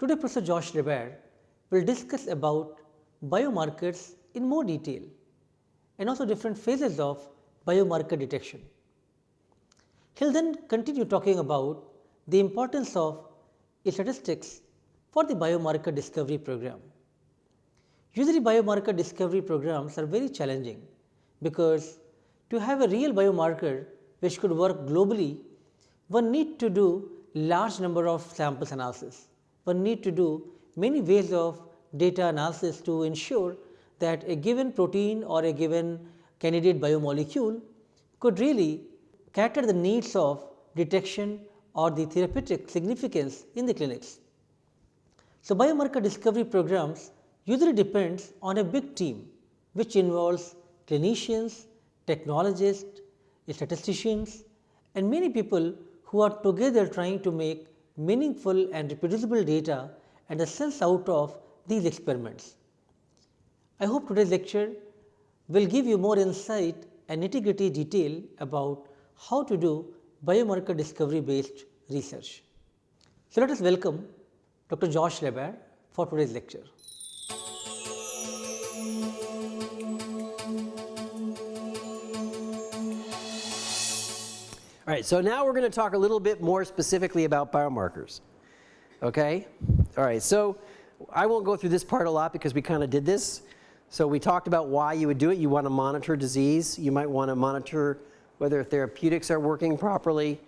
Today Professor Josh LaBaer will discuss about biomarkers in more detail and also different phases of biomarker detection. He will then continue talking about the importance of statistics for the biomarker discovery program. Usually biomarker discovery programs are very challenging because to have a real biomarker which could work globally, one need to do large number of samples analysis. One need to do many ways of data analysis to ensure that a given protein or a given candidate biomolecule could really cater the needs of detection or the therapeutic significance in the clinics. So, biomarker discovery programs usually depends on a big team which involves clinicians, technologists, statisticians and many people who are together trying to make meaningful and reproducible data and a sense out of these experiments. I hope today's lecture will give you more insight and nitty gritty detail about how to do biomarker discovery based research. So, let us welcome Dr. Josh LaBaer for today's lecture. All right, so now we're going to talk a little bit more specifically about biomarkers. Okay? All right, so I won't go through this part a lot because we kind of did this. So we talked about why you would do it. You want to monitor disease. You might want to monitor whether therapeutics are working properly.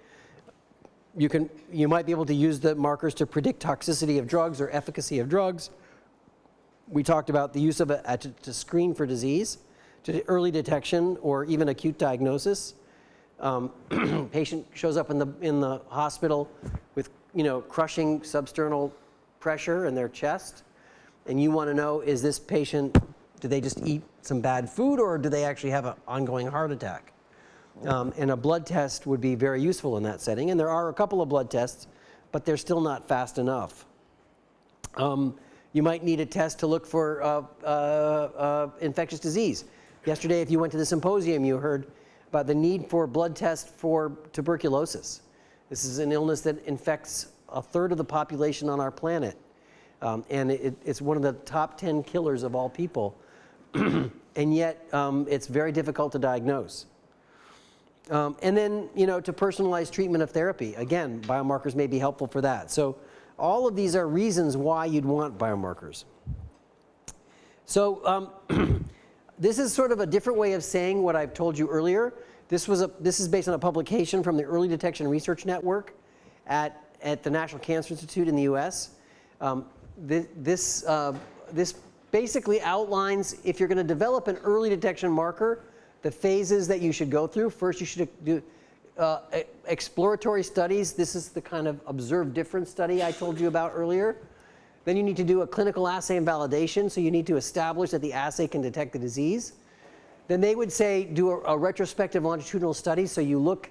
You, can, you might be able to use the markers to predict toxicity of drugs or efficacy of drugs. We talked about the use of it to, to screen for disease, to early detection or even acute diagnosis. Um, patient shows up in the, in the hospital with you know, crushing substernal pressure in their chest and you want to know is this patient, do they just eat some bad food or do they actually have an ongoing heart attack? Um, and a blood test would be very useful in that setting. And there are a couple of blood tests, but they're still not fast enough. Um, you might need a test to look for uh, uh, uh, infectious disease. Yesterday, if you went to the symposium, you heard about the need for blood tests for tuberculosis. This is an illness that infects a third of the population on our planet. Um, and it, it's one of the top 10 killers of all people. and yet, um, it's very difficult to diagnose. Um, and then, you know, to personalize treatment of therapy. Again, biomarkers may be helpful for that. So all of these are reasons why you'd want biomarkers. So um, this is sort of a different way of saying what I've told you earlier. This, was a, this is based on a publication from the Early Detection Research Network at, at the National Cancer Institute in the US. Um, this, this, uh, this basically outlines if you're going to develop an early detection marker, the phases that you should go through. First, you should do uh, exploratory studies. This is the kind of observed difference study I told you about earlier. Then you need to do a clinical assay and validation. So you need to establish that the assay can detect the disease. Then they would say do a, a retrospective longitudinal study. So you look,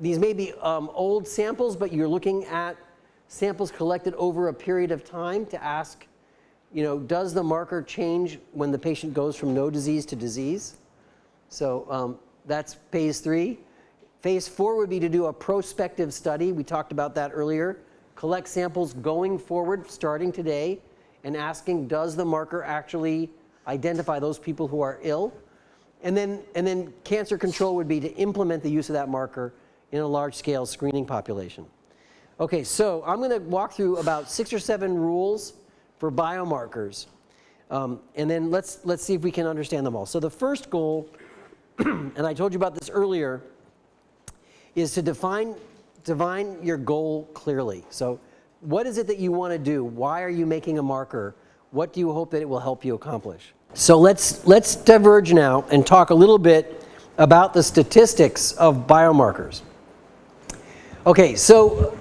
these may be um, old samples, but you're looking at samples collected over a period of time to ask, you know, does the marker change when the patient goes from no disease to disease? So um, that's phase three. Phase four would be to do a prospective study. We talked about that earlier. Collect samples going forward, starting today, and asking does the marker actually identify those people who are ill? And then, and then cancer control would be to implement the use of that marker in a large scale screening population. Okay, so I'm going to walk through about six or seven rules for biomarkers. Um, and then let's, let's see if we can understand them all. So the first goal and I told you about this earlier, is to define, define your goal clearly. So what is it that you want to do? Why are you making a marker? What do you hope that it will help you accomplish? So let's, let's diverge now and talk a little bit about the statistics of biomarkers. Okay, so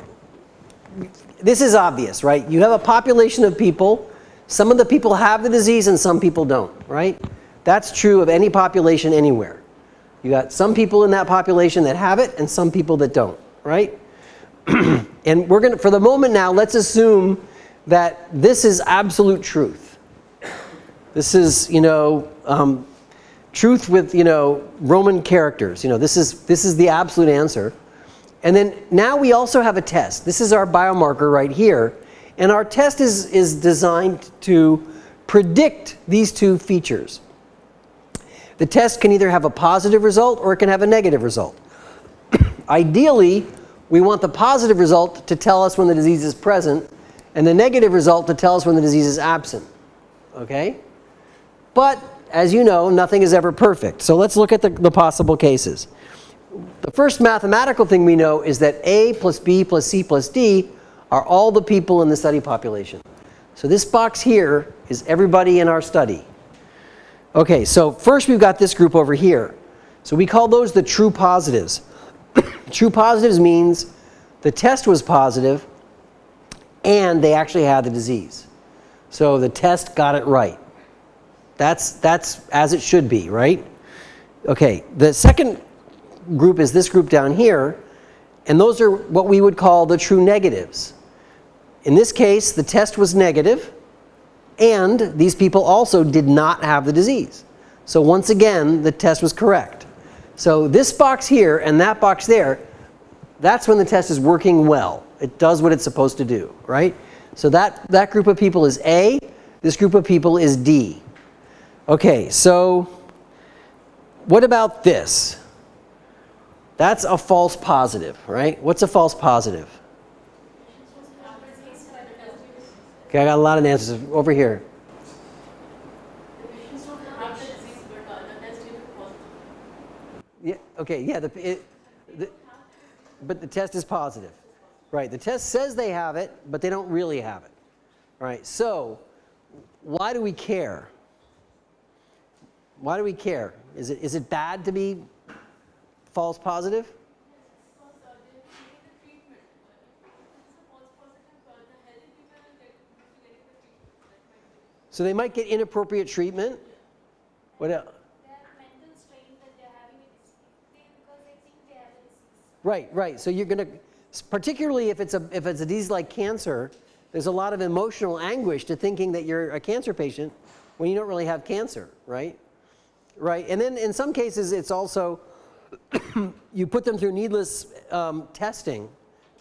this is obvious, right? You have a population of people. Some of the people have the disease and some people don't, right? That's true of any population anywhere. You got some people in that population that have it and some people that don't, right? and we're going to, for the moment now, let's assume that this is absolute truth. This is, you know, um, truth with, you know, Roman characters. You know, this is, this is the absolute answer. And then now we also have a test. This is our biomarker right here. And our test is, is designed to predict these two features. The test can either have a positive result or it can have a negative result. Ideally, we want the positive result to tell us when the disease is present and the negative result to tell us when the disease is absent. Okay? But as you know, nothing is ever perfect. So let's look at the, the possible cases. The first mathematical thing we know is that A plus B plus C plus D are all the people in the study population. So this box here is everybody in our study. Okay, so first we've got this group over here. So we call those the true positives. True positives means the test was positive and they actually had the disease. So the test got it right. That's, that's as it should be, right? Okay, the second group is this group down here, and those are what we would call the true negatives. In this case, the test was negative, and these people also did not have the disease. So once again, the test was correct. So this box here and that box there, that's when the test is working well. It does what it's supposed to do, right? So that, that group of people is A. This group of people is D. Okay, so what about this? That's a false positive, right? What's a false positive? Okay, I got a lot of answers over here. Yeah, okay, yeah, the, it, the, but the test is positive. Right, the test says they have it, but they don't really have it. Right, so why do we care? Why do we care? Is it, is it bad to be false positive? So they might get inappropriate treatment. What else? Right, right. So you're going to particularly if it's a if it's a disease like cancer, there's a lot of emotional anguish to thinking that you're a cancer patient when you don't really have cancer, right? Right, and then in some cases it's also you put them through needless um, testing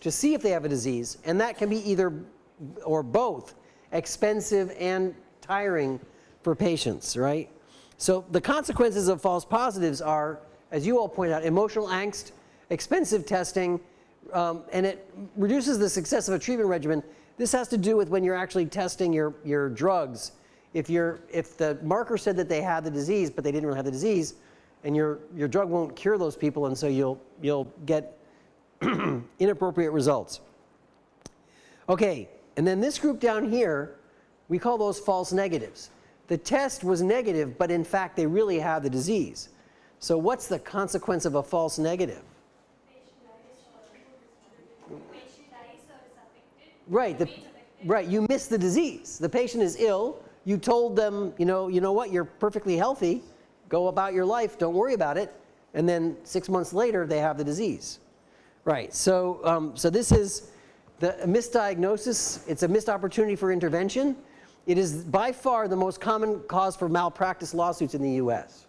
to see if they have a disease, and that can be either or both expensive and tiring for patients, right? So the consequences of false positives are, as you all point out, emotional angst, expensive testing, um, and it reduces the success of a treatment regimen. This has to do with when you're actually testing your, your drugs. If, you're, if the marker said that they had the disease, but they didn't really have the disease, and your, your drug won't cure those people, and so you'll, you'll get inappropriate results. Okay, and then this group down here, we call those false negatives. The test was negative, but in fact they really have the disease. So what's the consequence of a false negative? Right, the, right. You miss the disease. The patient is ill. You told them, you know, you know what, you're perfectly healthy. Go about your life. Don't worry about it. And then six months later, they have the disease. Right. So, um, so this is the misdiagnosis. It's a missed opportunity for intervention. It is by far the most common cause for malpractice lawsuits in the U.S.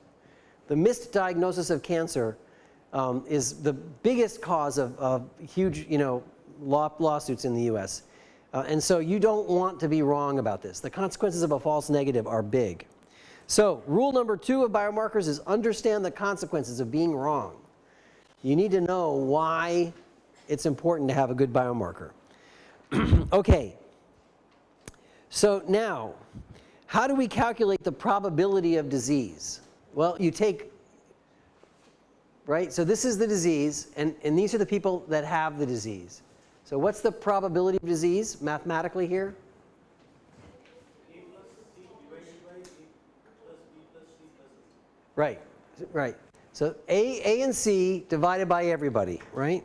The missed diagnosis of cancer um, is the biggest cause of, of huge, you know, law, lawsuits in the U.S. Uh, and so you don't want to be wrong about this. The consequences of a false negative are big. So rule number two of biomarkers is understand the consequences of being wrong. You need to know why it's important to have a good biomarker. okay. So now, how do we calculate the probability of disease? Well, you take, right? So this is the disease, and, and these are the people that have the disease. So what's the probability of disease mathematically here? Right, right. So A, A and C divided by everybody, right?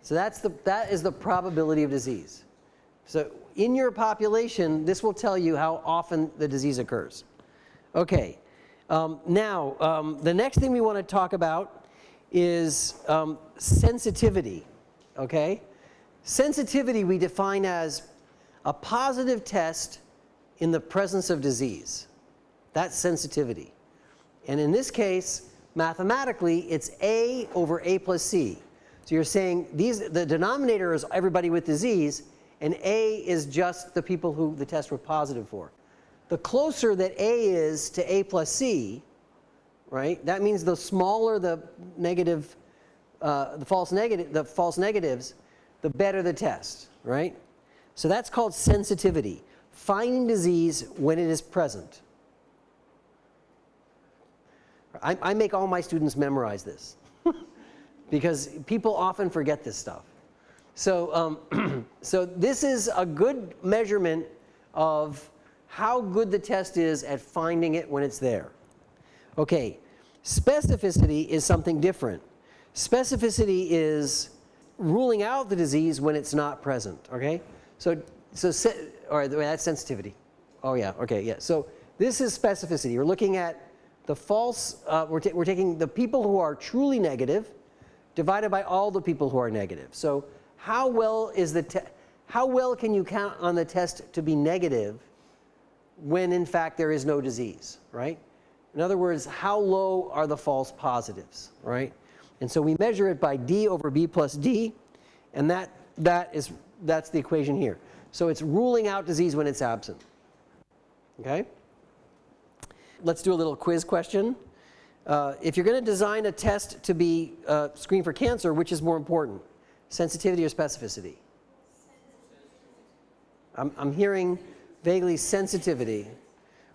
So that's the, that is the probability of disease. So in your population, this will tell you how often the disease occurs. Okay. Um, now, um, the next thing we want to talk about is um, sensitivity, okay? Sensitivity we define as a positive test in the presence of disease. That's sensitivity. And in this case, mathematically, it's A over A plus C. So you're saying these, the denominator is everybody with disease, and A is just the people who the test were positive for. The closer that A is to A plus C, right, that means the smaller the negative, uh, the false negative, the false negatives, the better the test, right? So that's called sensitivity, finding disease when it is present. I, I make all my students memorize this because people often forget this stuff. So, um, so this is a good measurement of how good the test is at finding it when it's there. Okay, specificity is something different. Specificity is ruling out the disease when it's not present, okay? So, so right, that's sensitivity. Oh yeah, okay, yeah. So this is specificity. We're looking at the false, uh, we're, we're taking the people who are truly negative divided by all the people who are negative. So how well is the, how well can you count on the test to be negative when in fact there is no disease, right? In other words, how low are the false positives, right? And so we measure it by D over B plus D, and that, that is, that's the equation here. So it's ruling out disease when it's absent, okay? Let's do a little quiz question. Uh, if you're going to design a test to be uh, screen for cancer, which is more important, sensitivity or specificity? I'm, I'm hearing vaguely sensitivity.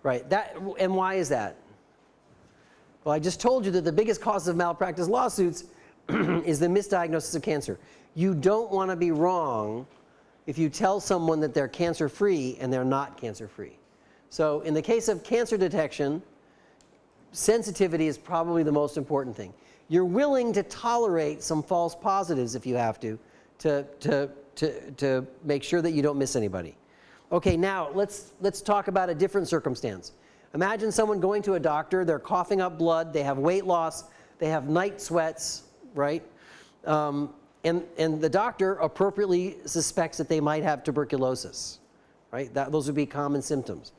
Right, that, and why is that? Well, I just told you that the biggest cause of malpractice lawsuits is the misdiagnosis of cancer. You don't want to be wrong if you tell someone that they're cancer free and they're not cancer free. So in the case of cancer detection, sensitivity is probably the most important thing. You're willing to tolerate some false positives if you have to, to, to, to, to make sure that you don't miss anybody. Okay, now let's, let's talk about a different circumstance. Imagine someone going to a doctor, they're coughing up blood, they have weight loss, they have night sweats, right? Um, and, and the doctor appropriately suspects that they might have tuberculosis, right? That, those would be common symptoms.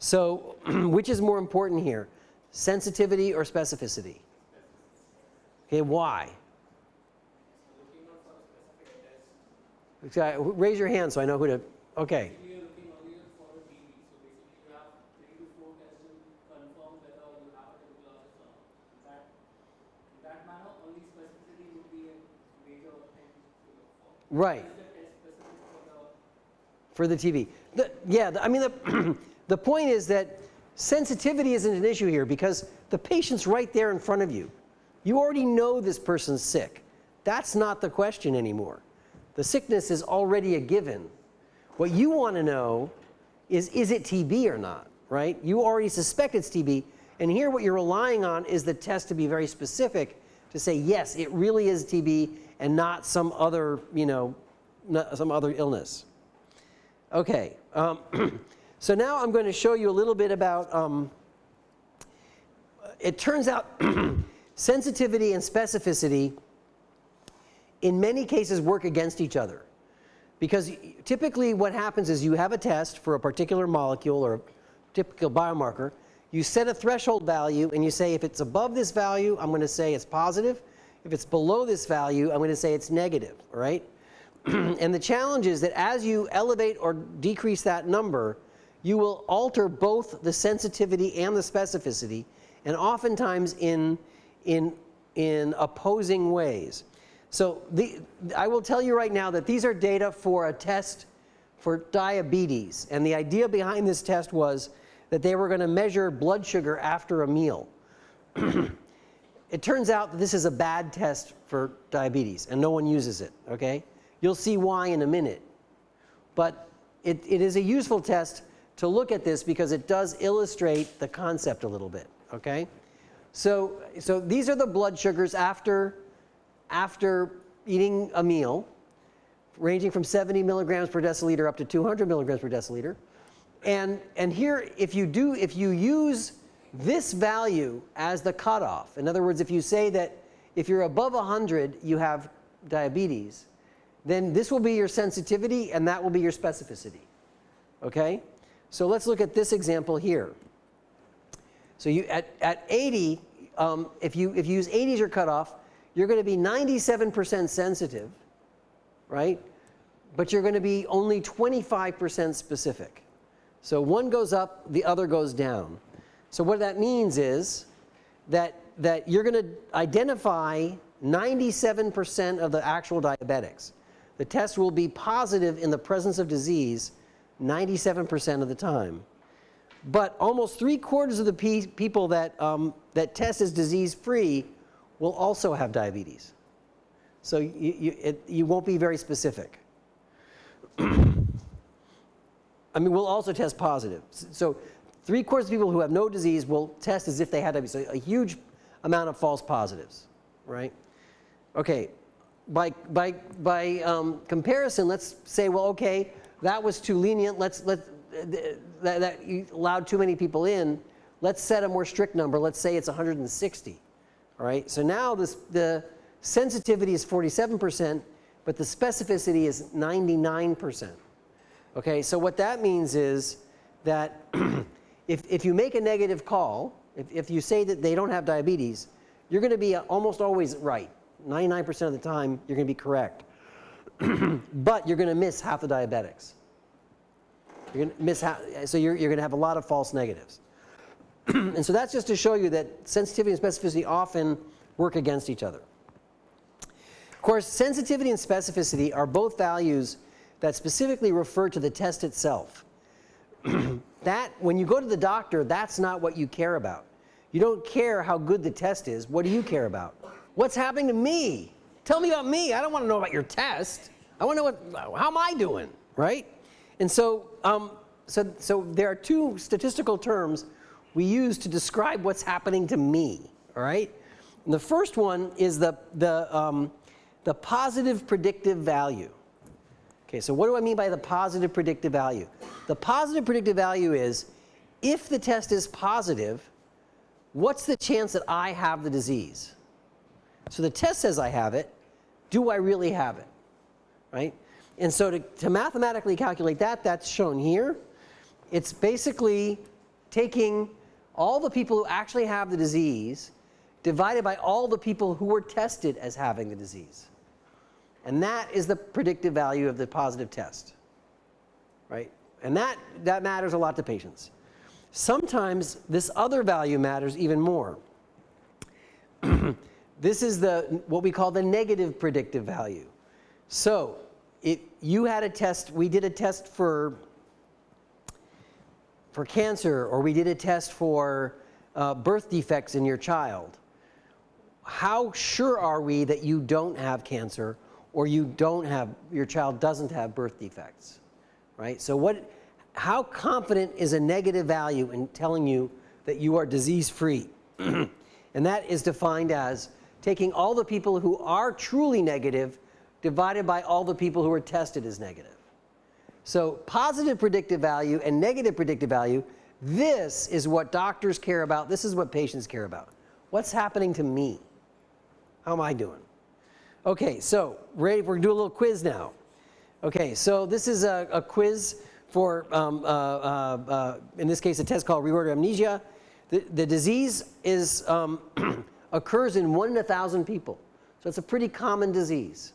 So which is more important here, sensitivity or specificity? Okay, why? Raise your hand so I know who to, okay. Right. For the TB. The, yeah, the, I mean, the, the point is that sensitivity isn't an issue here because the patient's right there in front of you. You already know this person's sick. That's not the question anymore. The sickness is already a given. What you want to know is, is it TB or not, right? You already suspect it's TB. And here what you're relying on is the test to be very specific to say, yes, it really is TB and not some other, you know, some other illness. Okay, um, so now I'm going to show you a little bit about, um, it turns out sensitivity and specificity in many cases work against each other. Because typically what happens is you have a test for a particular molecule or a typical biomarker, you set a threshold value and you say if it's above this value, I'm going to say it's positive. If it's below this value, I'm going to say it's negative, right? and the challenge is that as you elevate or decrease that number, you will alter both the sensitivity and the specificity, and oftentimes in, in, in opposing ways. So the, I will tell you right now that these are data for a test for diabetes. And the idea behind this test was that they were going to measure blood sugar after a meal. It turns out that this is a bad test for diabetes and no one uses it, okay? You'll see why in a minute. But it, it is a useful test to look at this because it does illustrate the concept a little bit, okay? So, so these are the blood sugars after, after eating a meal, ranging from 70 milligrams per deciliter up to 200 milligrams per deciliter. And, and here, if you do, if you use this value as the cutoff. In other words, if you say that if you're above 100, you have diabetes, then this will be your sensitivity and that will be your specificity. Okay? So let's look at this example here. So you, at, at 80, um, if, you, if you use 80 as your cutoff, you're going to be 97% sensitive, right? but you're going to be only 25% specific. So one goes up, the other goes down. So what that means is that, that you're going to identify 97% of the actual diabetics. The test will be positive in the presence of disease 97% of the time. But almost three quarters of the pe people that, um, that test as disease free will also have diabetes. So you, you, it, you won't be very specific. I mean, we'll also test positive. So three quarters of people who have no disease will test as if they had. So a huge amount of false positives, right? Okay, by, by, by um, comparison, let's say, well, okay, that was too lenient. Let's, let, that, that you allowed too many people in. Let's set a more strict number. Let's say it's 160. All right, so now this, the sensitivity is 47%, but the specificity is 99%. Okay, so what that means is that if, if you make a negative call, if, if you say that they don't have diabetes, you're going to be almost always right. 99% of the time, you're going to be correct. but you're going to miss half the diabetics. You're going to miss half, so you're, you're going to have a lot of false negatives. and so that's just to show you that sensitivity and specificity often work against each other. Of course, sensitivity and specificity are both values that specifically refer to the test itself. that, when you go to the doctor, that's not what you care about. You don't care how good the test is. What do you care about? What's happening to me? Tell me about me. I don't want to know about your test. I want to know what, how am I doing, right? And so, um, so, so there are two statistical terms we use to describe what's happening to me, all right? And the first one is the, the, um, the positive predictive value. Okay, so what do I mean by the positive predictive value? The positive predictive value is if the test is positive, what's the chance that I have the disease? So the test says I have it. Do I really have it? Right? And so to, to mathematically calculate that, that's shown here. It's basically taking all the people who actually have the disease divided by all the people who were tested as having the disease. And that is the predictive value of the positive test. Right? And that, that matters a lot to patients. Sometimes this other value matters even more. this is the, what we call the negative predictive value. So if you had a test, we did a test for, for cancer or we did a test for uh, birth defects in your child. How sure are we that you don't have cancer or you don't have, your child doesn't have birth defects, right? So what, how confident is a negative value in telling you that you are disease free? and that is defined as taking all the people who are truly negative divided by all the people who are tested as negative. So positive predictive value and negative predictive value, this is what doctors care about. This is what patients care about. What's happening to me? How am I doing? Okay, so ready, we're gonna do a little quiz now. Okay, so this is a, a quiz for, um, uh, uh, uh, in this case, a test called reorder amnesia. The, the disease is, um, occurs in one in a thousand people. So it's a pretty common disease.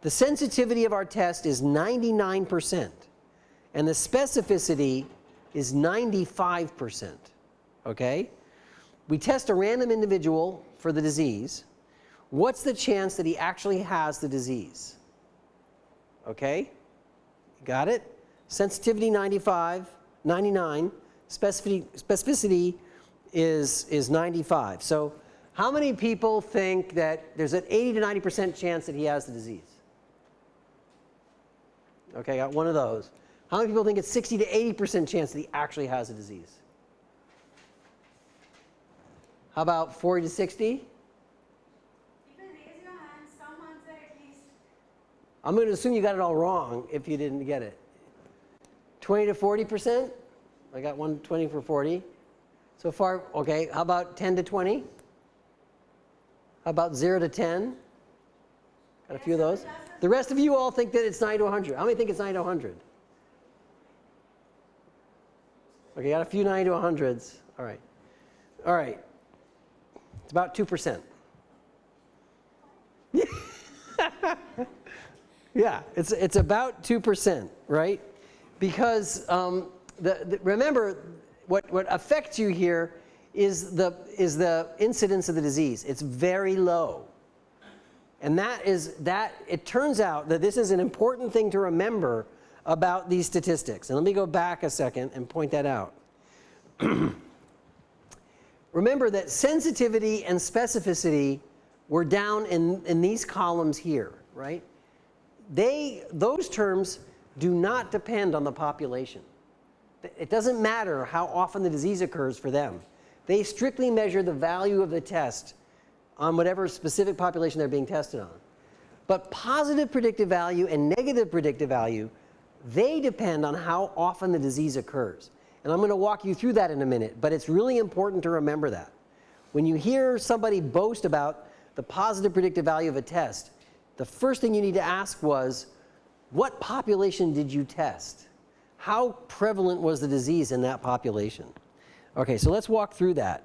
The sensitivity of our test is 99% and the specificity is 95%, okay? We test a random individual for the disease what's the chance that he actually has the disease? Okay? Got it? Sensitivity 95, 99, specificity, specificity is, is 95. So how many people think that there's an 80 to 90% chance that he has the disease? Okay, got one of those. How many people think it's 60 to 80% chance that he actually has the disease? How about 40 to 60? I'm going to assume you got it all wrong if you didn't get it. 20 to 40 percent? I got 120 for 40. So far, okay. How about 10 to 20? How about 0 to 10? Got a few of those. The rest of you all think that it's 9 to 100. How many think it's 9 to 100? Okay, got a few 9 to 100s. All right. All right. It's about 2%. Yeah, it's, it's about 2%, right? Because um, the, the, remember, what, what affects you here is the, is the incidence of the disease. It's very low. And that is, that, it turns out that this is an important thing to remember about these statistics. And let me go back a second and point that out. remember that sensitivity and specificity were down in, in these columns here, right? They, those terms do not depend on the population. It doesn't matter how often the disease occurs for them. They strictly measure the value of the test on whatever specific population they're being tested on. But positive predictive value and negative predictive value, they depend on how often the disease occurs. And I'm going to walk you through that in a minute, but it's really important to remember that. When you hear somebody boast about the positive predictive value of a test, the first thing you need to ask was, what population did you test? How prevalent was the disease in that population? Okay, so let's walk through that.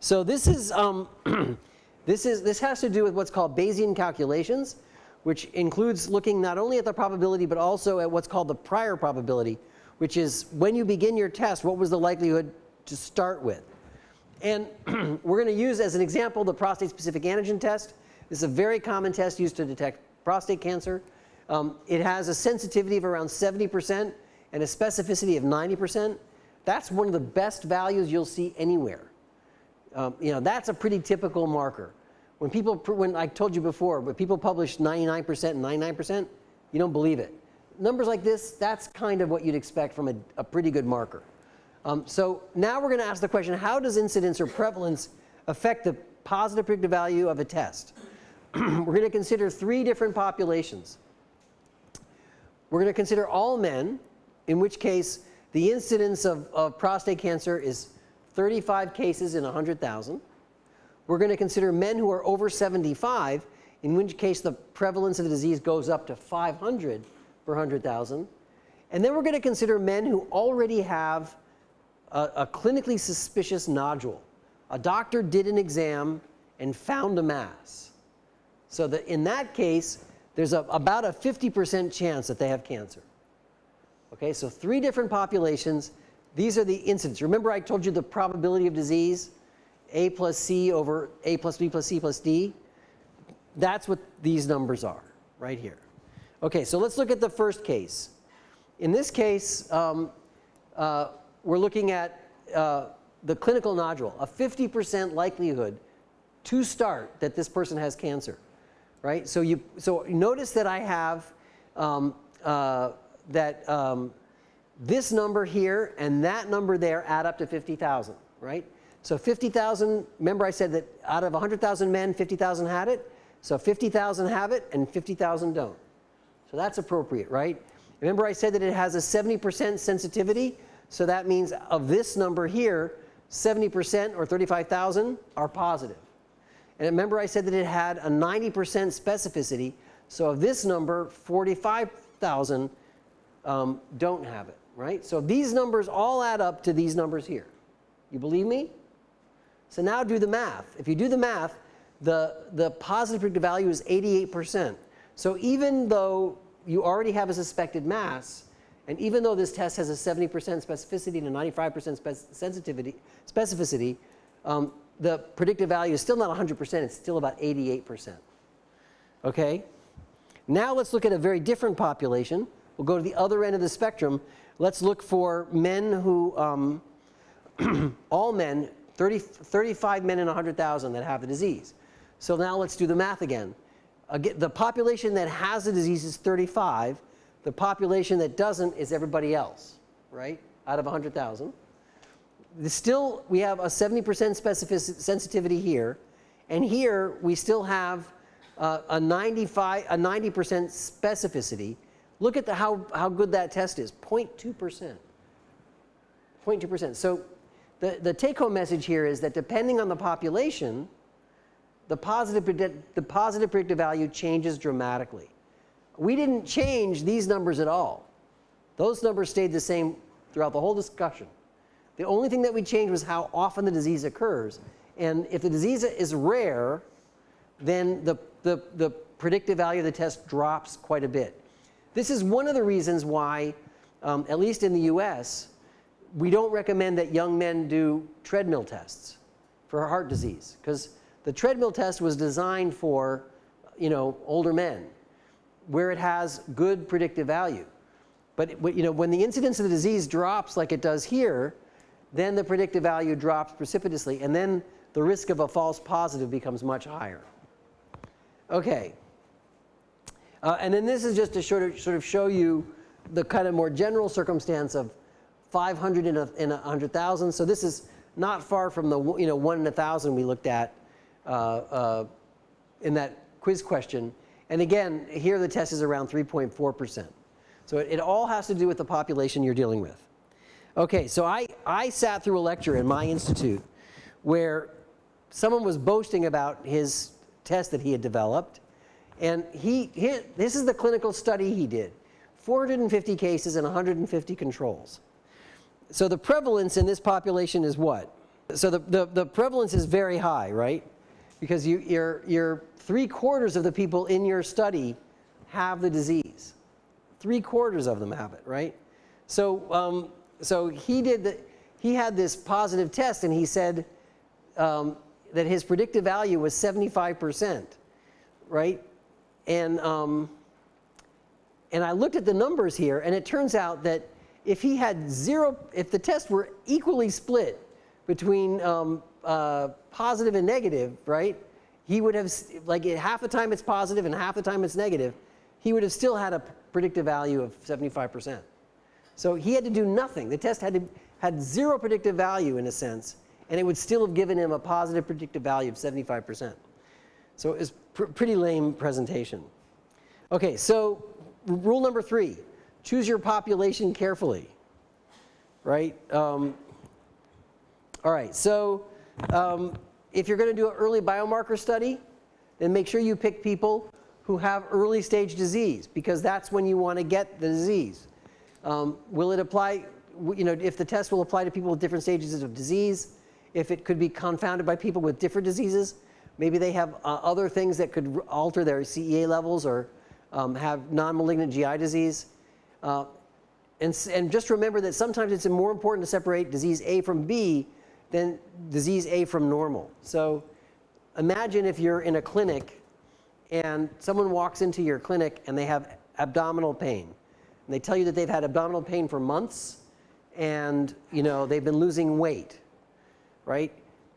So this is, um, this is, this has to do with what's called Bayesian calculations, which includes looking not only at the probability, but also at what's called the prior probability, which is when you begin your test, what was the likelihood to start with? And we're going to use as an example the prostate specific antigen test. This is a very common test used to detect prostate cancer. Um, it has a sensitivity of around 70% and a specificity of 90%. That's one of the best values you'll see anywhere. Um, you know, that's a pretty typical marker. When people, when I told you before, when people publish 99% and 99%, you don't believe it. Numbers like this, that's kind of what you'd expect from a, a pretty good marker. Um, so now we're going to ask the question, how does incidence or prevalence affect the positive predictive value of a test? we're going to consider three different populations. We're going to consider all men, in which case the incidence of, of prostate cancer is 35 cases in 100,000. We're going to consider men who are over 75, in which case the prevalence of the disease goes up to 500 per 100,000. And then we're going to consider men who already have a, a clinically suspicious nodule. A doctor did an exam and found a mass. So that in that case, there's a, about a 50% chance that they have cancer. Okay, so three different populations. These are the incidence. Remember I told you the probability of disease? A plus C over A plus B plus C plus D? That's what these numbers are right here. Okay, so let's look at the first case. In this case, um, uh, we're looking at uh, the clinical nodule, a 50% likelihood to start that this person has cancer, right? So you, so notice that I have um, uh, that um, this number here and that number there add up to 50,000, right? So 50,000, remember I said that out of 100,000 men, 50,000 had it? So 50,000 have it and 50,000 don't. So that's appropriate, right? Remember I said that it has a 70% sensitivity? So that means of this number here, 70% or 35,000 are positive. And remember I said that it had a 90% specificity. So of this number, 45,000 um, don't have it, right? So these numbers all add up to these numbers here. You believe me? So now do the math. If you do the math, the, the positive predictive value is 88%. So even though you already have a suspected mass, and even though this test has a 70% specificity and a 95% spec sensitivity, specificity, um, the predictive value is still not 100%, it's still about 88%. Okay? Now let's look at a very different population. We'll go to the other end of the spectrum. Let's look for men who, um, all men, 30, 35 men in 100,000 that have the disease. So now let's do the math again. again. The population that has the disease is 35. The population that doesn't is everybody else, right, out of 100,000. Still, we have a 70% specificity sensitivity here. And here, we still have uh, a 95, a 90% specificity. Look at the, how, how good that test is, 0.2%. 0.2%. So the, the take home message here is that depending on the population, the positive, the positive predictive value changes dramatically we didn't change these numbers at all. Those numbers stayed the same throughout the whole discussion. The only thing that we changed was how often the disease occurs. And if the disease is rare, then the, the, the predictive value of the test drops quite a bit. This is one of the reasons why, um, at least in the US, we don't recommend that young men do treadmill tests for heart disease because the treadmill test was designed for, you know, older men where it has good predictive value. But you know, when the incidence of the disease drops like it does here, then the predictive value drops precipitously and then the risk of a false positive becomes much higher. Okay. Uh, and then this is just to sort of, sort of show you the kind of more general circumstance of 500 in a, in a 100,000. So this is not far from the you know, 1 in a 1,000 we looked at uh, uh, in that quiz question. And again, here the test is around 3.4 percent. So it, it, all has to do with the population you're dealing with. Okay, so I, I sat through a lecture in my institute where someone was boasting about his test that he had developed. And he, he, this is the clinical study he did 450 cases and 150 controls. So the prevalence in this population is what? So the, the, the prevalence is very high, right? Because you, you're, you're three quarters of the people in your study have the disease. Three quarters of them have it, right? So, um, so he did the, he had this positive test and he said um, that his predictive value was 75 percent, right? And, um, and I looked at the numbers here and it turns out that if he had zero, if the tests were equally split between um, uh, positive and negative, right? He would have, like half the time it's positive and half the time it's negative, he would have still had a predictive value of 75%. So he had to do nothing. The test had, to, had zero predictive value in a sense, and it would still have given him a positive predictive value of 75%. So it was pr pretty lame presentation. Okay, so rule number three, choose your population carefully, right? Um, all right, so um, if you're going to do an early biomarker study, then make sure you pick people who have early stage disease because that's when you want to get the disease. Um, will it apply, you know, if the test will apply to people with different stages of disease, if it could be confounded by people with different diseases, maybe they have uh, other things that could alter their CEA levels or um, have non-malignant GI disease. Uh, and, and just remember that sometimes it's more important to separate disease A from B than disease A from normal. So imagine if you're in a clinic and someone walks into your clinic and they have abdominal pain. And they tell you that they've had abdominal pain for months and you know they've been losing weight, right?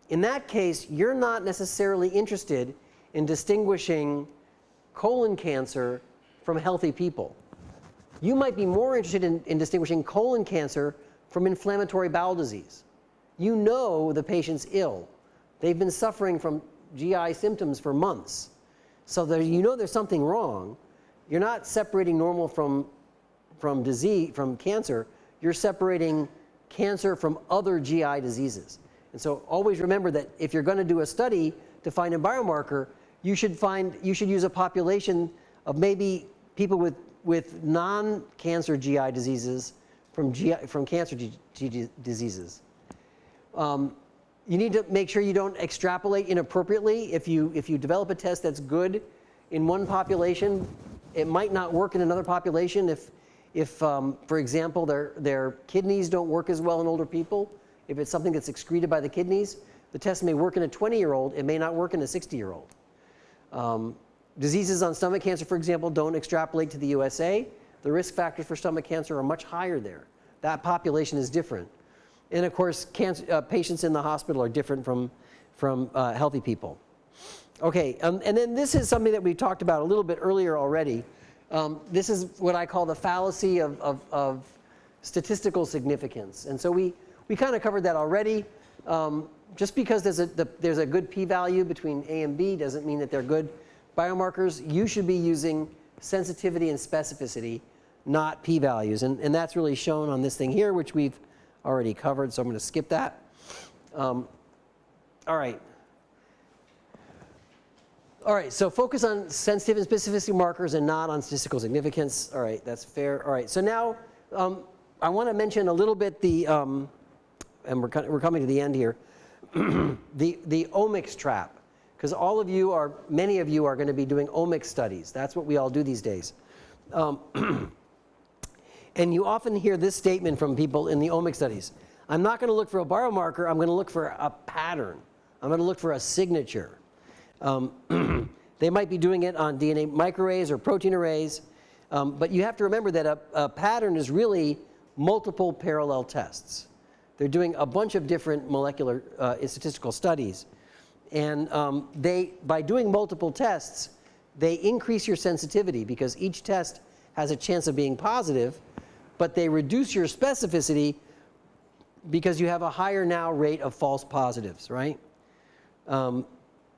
In that case, you're not necessarily interested in distinguishing colon cancer from healthy people you might be more interested in, in distinguishing colon cancer from inflammatory bowel disease. You know the patient's ill. They've been suffering from GI symptoms for months. So there, you know there's something wrong. You're not separating normal from, from disease, from cancer. You're separating cancer from other GI diseases. And so always remember that if you're going to do a study to find a biomarker, you should find, you should use a population of maybe people with with non-cancer GI diseases from, GI, from cancer diseases. Um, you need to make sure you don't extrapolate inappropriately. If you, if you develop a test that's good in one population, it might not work in another population if, if um, for example, their, their kidneys don't work as well in older people. If it's something that's excreted by the kidneys, the test may work in a 20-year-old. It may not work in a 60-year-old. Um, Diseases on stomach cancer, for example, don't extrapolate to the USA. The risk factors for stomach cancer are much higher there. That population is different. And of course, cancer, uh, patients in the hospital are different from, from uh, healthy people. Okay, um, and then this is something that we talked about a little bit earlier already. Um, this is what I call the fallacy of, of, of statistical significance. And so we, we kind of covered that already. Um, just because there's a, the, there's a good p-value between A and B doesn't mean that they're good biomarkers, you should be using sensitivity and specificity, not p-values. And, and that's really shown on this thing here, which we've already covered, so I'm going to skip that. Um, all right. All right, so focus on sensitive and specificity markers and not on statistical significance. All right, that's fair. All right, so now um, I want to mention a little bit the, um, and we're, we're coming to the end here, the, the omics trap because all of you are, many of you are going to be doing omics studies. That's what we all do these days. Um, and you often hear this statement from people in the omic studies. I'm not going to look for a biomarker, I'm going to look for a pattern. I'm going to look for a signature. Um, they might be doing it on DNA microarrays or protein arrays, um, but you have to remember that a, a pattern is really multiple parallel tests. They're doing a bunch of different molecular uh, statistical studies. And um, they, by doing multiple tests, they increase your sensitivity because each test has a chance of being positive, but they reduce your specificity because you have a higher now rate of false positives, right? Um,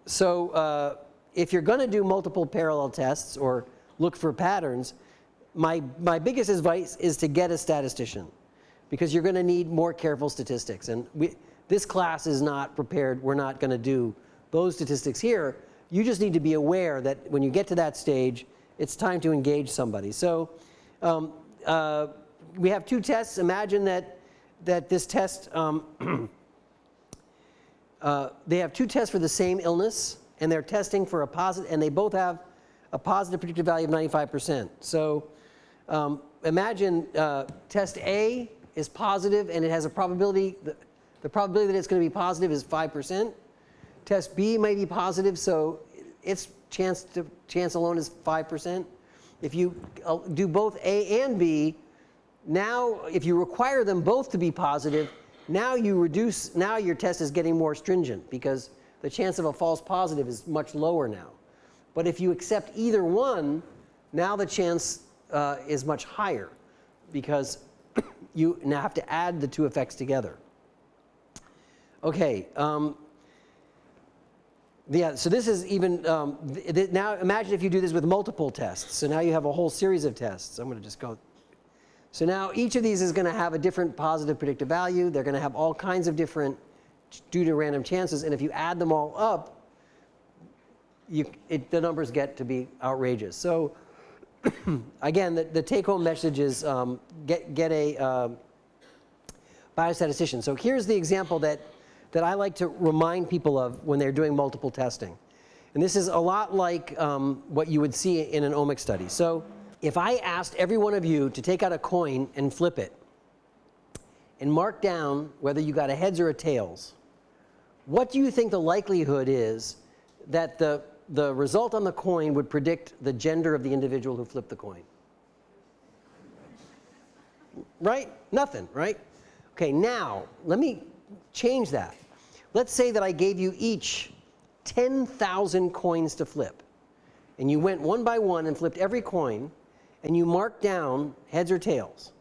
so uh, if you're going to do multiple parallel tests or look for patterns, my, my biggest advice is to get a statistician because you're going to need more careful statistics. And we, this class is not prepared. We're not going to do those statistics here. You just need to be aware that when you get to that stage, it's time to engage somebody. So um, uh, we have two tests. Imagine that, that this test, um, uh, they have two tests for the same illness, and they're testing for a positive, and they both have a positive predictive value of 95%. So um, imagine uh, test A is positive and it has a probability, the, the probability that it's going to be positive is 5%. Test B may be positive, so its chance, to, chance alone is 5%. If you uh, do both A and B, now if you require them both to be positive, now you reduce, now your test is getting more stringent because the chance of a false positive is much lower now. But if you accept either one, now the chance uh, is much higher because you now have to add the two effects together. Okay. Um, yeah, so this is even, um, now imagine if you do this with multiple tests. So now you have a whole series of tests. I'm going to just go. So now each of these is going to have a different positive predictive value. They're going to have all kinds of different due to random chances. And if you add them all up, you, it, the numbers get to be outrageous. So again, the, the take home message is um, get, get a uh, biostatistician. So here's the example that, that I like to remind people of when they're doing multiple testing. And this is a lot like um, what you would see in an omic study. So if I asked every one of you to take out a coin and flip it and mark down whether you got a heads or a tails, what do you think the likelihood is that the the result on the coin would predict the gender of the individual who flipped the coin. Right? Nothing, right? Okay, now let me change that. Let's say that I gave you each 10,000 coins to flip. And you went one by one and flipped every coin and you mark down heads or tails.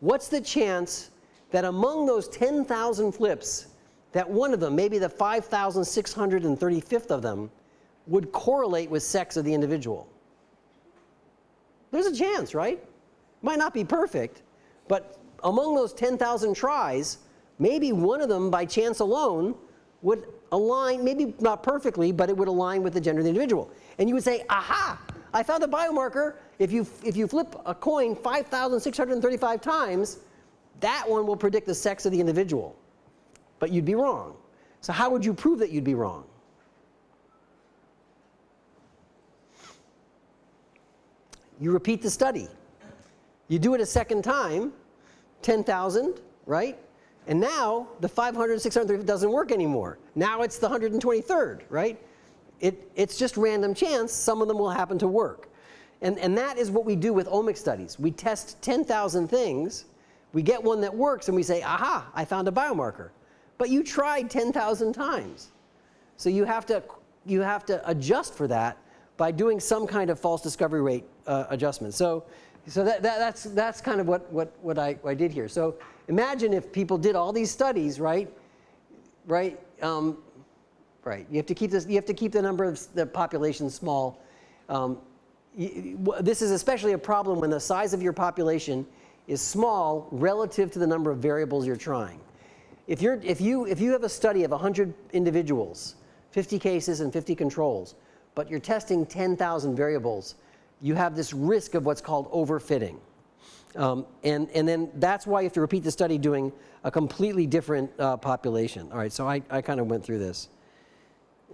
What's the chance that among those 10,000 flips, that one of them, maybe the 5,635th of them, would correlate with sex of the individual. There's a chance, right? Might not be perfect, but among those 10,000 tries, maybe one of them by chance alone would align, maybe not perfectly, but it would align with the gender of the individual. And you would say, aha, I found a biomarker. If you, if you flip a coin 5,635 times, that one will predict the sex of the individual. But you'd be wrong. So how would you prove that you'd be wrong? you repeat the study. You do it a second time, 10,000, right? And now the 500, 600 doesn't work anymore. Now it's the 123rd, right? It, it's just random chance. Some of them will happen to work. And, and that is what we do with omic studies. We test 10,000 things. We get one that works and we say, aha, I found a biomarker. But you tried 10,000 times. So you have, to, you have to adjust for that by doing some kind of false discovery rate uh, adjustment. So, so that, that, that's, that's kind of what, what, what, I, what I did here. So imagine if people did all these studies, right? Right? Um, right. You have to keep this, you have to keep the number of the population small. Um, this is especially a problem when the size of your population is small relative to the number of variables you're trying. If, you're, if, you, if you have a study of 100 individuals, 50 cases and 50 controls, but you're testing 10,000 variables, you have this risk of what's called overfitting. Um, and, and then that's why you have to repeat the study doing a completely different uh, population. All right, so I, I kind of went through this.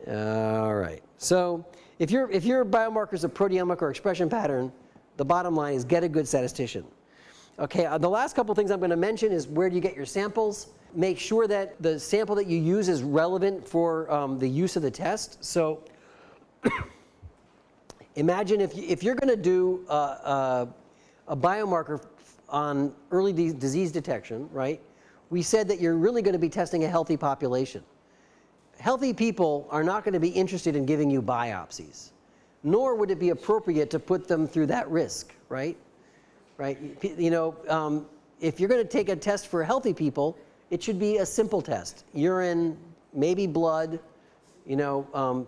All right, so if, your if your biomarker is a proteomic or expression pattern the bottom line is get a good statistician. Okay, uh, the last couple things I'm going to mention is where do you get your samples? Make sure that the sample that you use is relevant for um, the use of the test. So imagine if, you, if you're going to do a biomarker on early disease detection, right? We said that you're really going to be testing a healthy population. Healthy people are not going to be interested in giving you biopsies, nor would it be appropriate to put them through that risk, right? Right? You know, um, if you're going to take a test for healthy people, it should be a simple test. Urine, maybe blood, you know, um,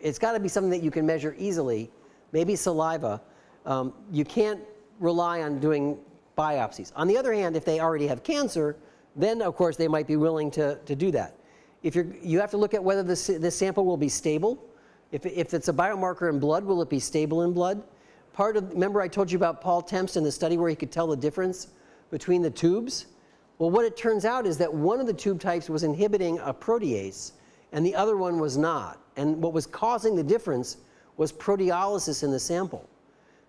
it's got to be something that you can measure easily, maybe saliva. Um, you can't rely on doing biopsies. On the other hand, if they already have cancer, then of course they might be willing to, to do that. If you're, you have to look at whether this, this sample will be stable. If, if it's a biomarker in blood, will it be stable in blood? Part of, remember I told you about Paul Tempst in the study where he could tell the difference between the tubes? Well, what it turns out is that one of the tube types was inhibiting a protease and the other one was not. And what was causing the difference was proteolysis in the sample.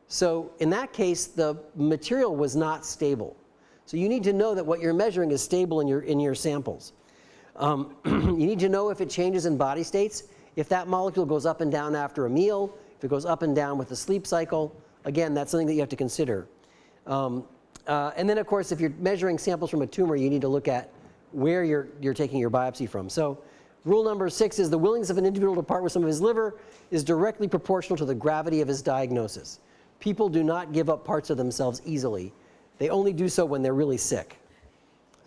So in that case, the material was not stable. So you need to know that what you're measuring is stable in your, in your samples. Um, you need to know if it changes in body states, if that molecule goes up and down after a meal, if it goes up and down with the sleep cycle. Again, that's something that you have to consider. Um, uh, and then of course, if you're measuring samples from a tumor, you need to look at where you're, you're taking your biopsy from. So rule number six is the willingness of an individual to part with some of his liver is directly proportional to the gravity of his diagnosis. People do not give up parts of themselves easily. They only do so when they're really sick.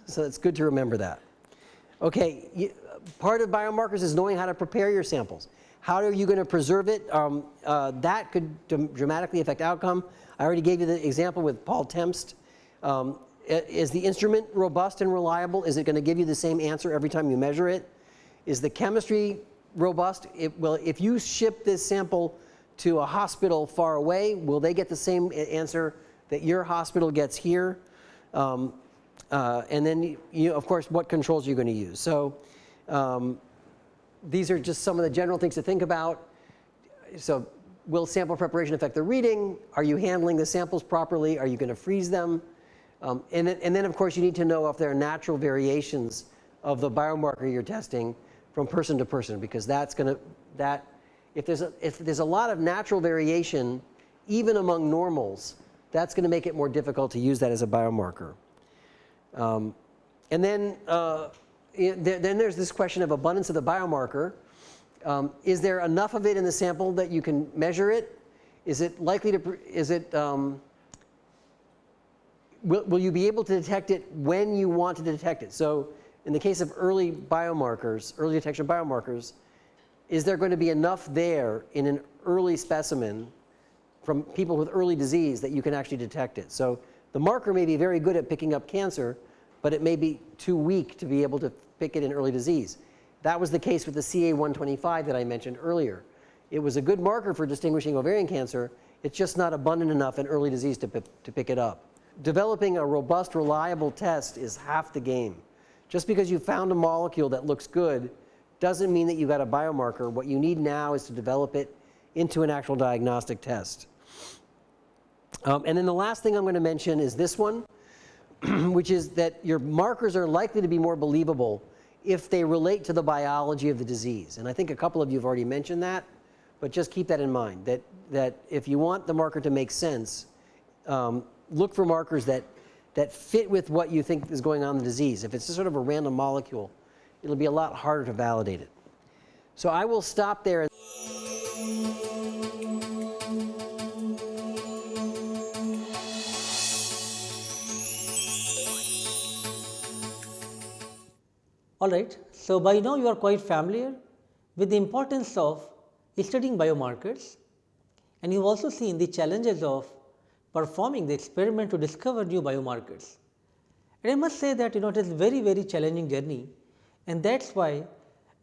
So it's good to remember that. Okay, you, part of biomarkers is knowing how to prepare your samples. How are you going to preserve it? Um, uh, that could dramatically affect outcome. I already gave you the example with Paul Tempst. Um, is the instrument robust and reliable? Is it going to give you the same answer every time you measure it? Is the chemistry robust? It, well, if you ship this sample to a hospital far away, will they get the same answer that your hospital gets here? Um, uh, and then, you, of course, what controls are you going to use? So um, these are just some of the general things to think about. So will sample preparation affect the reading? Are you handling the samples properly? Are you going to freeze them? Um, and, then, and then, of course, you need to know if there are natural variations of the biomarker you're testing from person to person because that's going to, that if there's a, if there's a lot of natural variation, even among normals, that's going to make it more difficult to use that as a biomarker. Um, and then, uh, it, then there's this question of abundance of the biomarker. Um, is there enough of it in the sample that you can measure it? Is it likely to, is it, um, will, will you be able to detect it when you want to detect it? So in the case of early biomarkers, early detection biomarkers, is there going to be enough there in an early specimen from people with early disease that you can actually detect it. So the marker may be very good at picking up cancer, but it may be too weak to be able to pick it in early disease. That was the case with the CA125 that I mentioned earlier. It was a good marker for distinguishing ovarian cancer. It's just not abundant enough in early disease to, to pick it up. Developing a robust, reliable test is half the game. Just because you found a molecule that looks good doesn't mean that you got a biomarker. What you need now is to develop it into an actual diagnostic test. Um, and then the last thing I'm going to mention is this one, which is that your markers are likely to be more believable if they relate to the biology of the disease. And I think a couple of you have already mentioned that, but just keep that in mind, that, that if you want the marker to make sense, um, look for markers that, that fit with what you think is going on in the disease. If it's just sort of a random molecule, it'll be a lot harder to validate it. So I will stop there. All right. So by now you are quite familiar with the importance of studying biomarkers and you've also seen the challenges of performing the experiment to discover new biomarkers. And I must say that you know it is very very challenging journey and that is why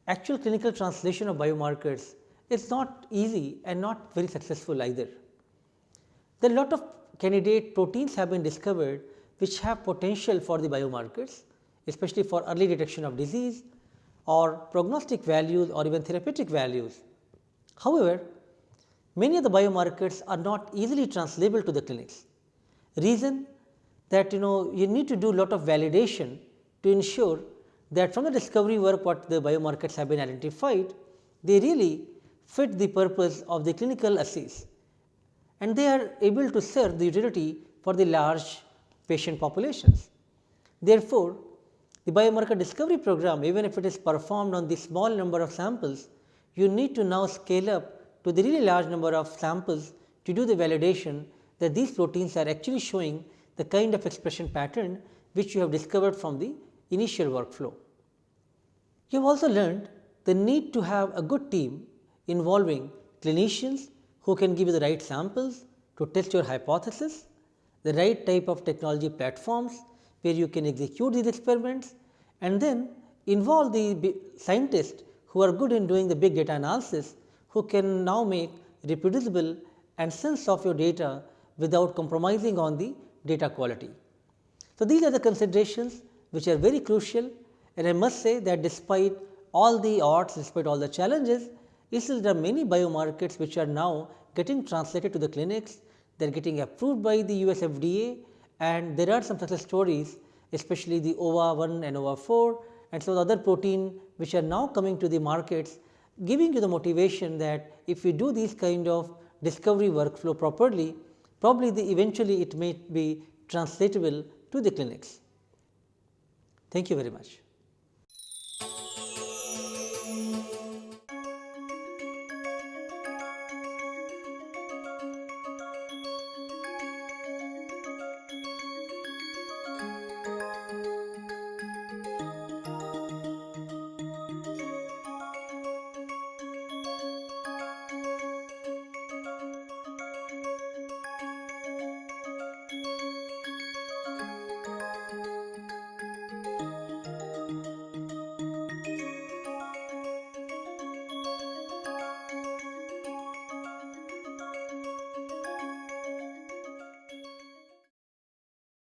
actual clinical translation of biomarkers is not easy and not very successful either. There are lot of candidate proteins have been discovered which have potential for the biomarkers especially for early detection of disease or prognostic values or even therapeutic values. However, many of the biomarkers are not easily translatable to the clinics. Reason that you know you need to do a lot of validation to ensure that from the discovery work what the biomarkers have been identified, they really fit the purpose of the clinical assays and they are able to serve the utility for the large patient populations. Therefore, the biomarker discovery program even if it is performed on the small number of samples, you need to now scale up to the really large number of samples to do the validation that these proteins are actually showing the kind of expression pattern which you have discovered from the initial workflow. You have also learned the need to have a good team involving clinicians who can give you the right samples to test your hypothesis, the right type of technology platforms where you can execute these experiments and then involve the scientists who are good in doing the big data analysis who can now make reproducible and sense of your data without compromising on the data quality. So, these are the considerations which are very crucial and I must say that despite all the odds, despite all the challenges, still there are many biomarkers which are now getting translated to the clinics, they are getting approved by the US FDA and there are some success stories especially the OVA1 and OVA4 and some other protein which are now coming to the markets giving you the motivation that if you do these kind of discovery workflow properly, probably the eventually it may be translatable to the clinics. Thank you very much.